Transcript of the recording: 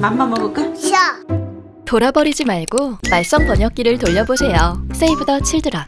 맘마 먹을까? 싫어. 돌아버리지 말고 말썽 번역기를 돌려보세요. 세이브 더 칠드런